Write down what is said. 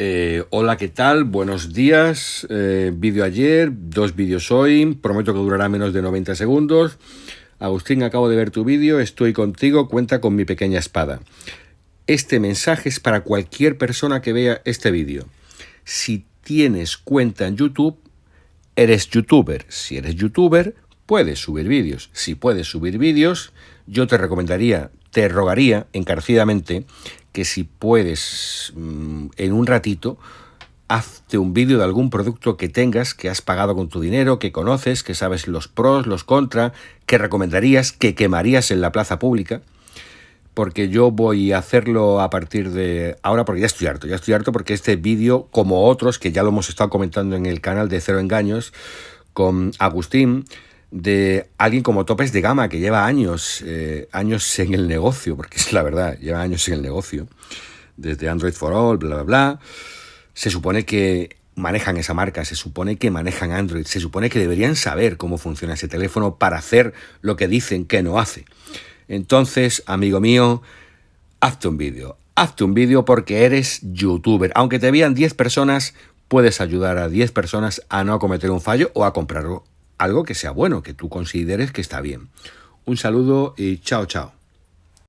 Eh, hola, ¿qué tal? Buenos días. Eh, vídeo ayer, dos vídeos hoy. Prometo que durará menos de 90 segundos. Agustín, acabo de ver tu vídeo. Estoy contigo. Cuenta con mi pequeña espada. Este mensaje es para cualquier persona que vea este vídeo. Si tienes cuenta en YouTube, eres youtuber. Si eres youtuber, puedes subir vídeos. Si puedes subir vídeos, yo te recomendaría, te rogaría encarecidamente que si puedes mm, en un ratito, hazte un vídeo de algún producto que tengas, que has pagado con tu dinero, que conoces, que sabes los pros, los contra, que recomendarías, que quemarías en la plaza pública, porque yo voy a hacerlo a partir de ahora, porque ya estoy harto, ya estoy harto porque este vídeo, como otros, que ya lo hemos estado comentando en el canal de Cero Engaños, con Agustín, de alguien como topes de gama que lleva años, eh, años en el negocio, porque es la verdad, lleva años en el negocio, desde Android for All, bla, bla, bla. Se supone que manejan esa marca, se supone que manejan Android, se supone que deberían saber cómo funciona ese teléfono para hacer lo que dicen que no hace. Entonces, amigo mío, hazte un vídeo, hazte un vídeo porque eres youtuber. Aunque te vean 10 personas, puedes ayudar a 10 personas a no cometer un fallo o a comprarlo algo que sea bueno, que tú consideres que está bien. Un saludo y chao, chao.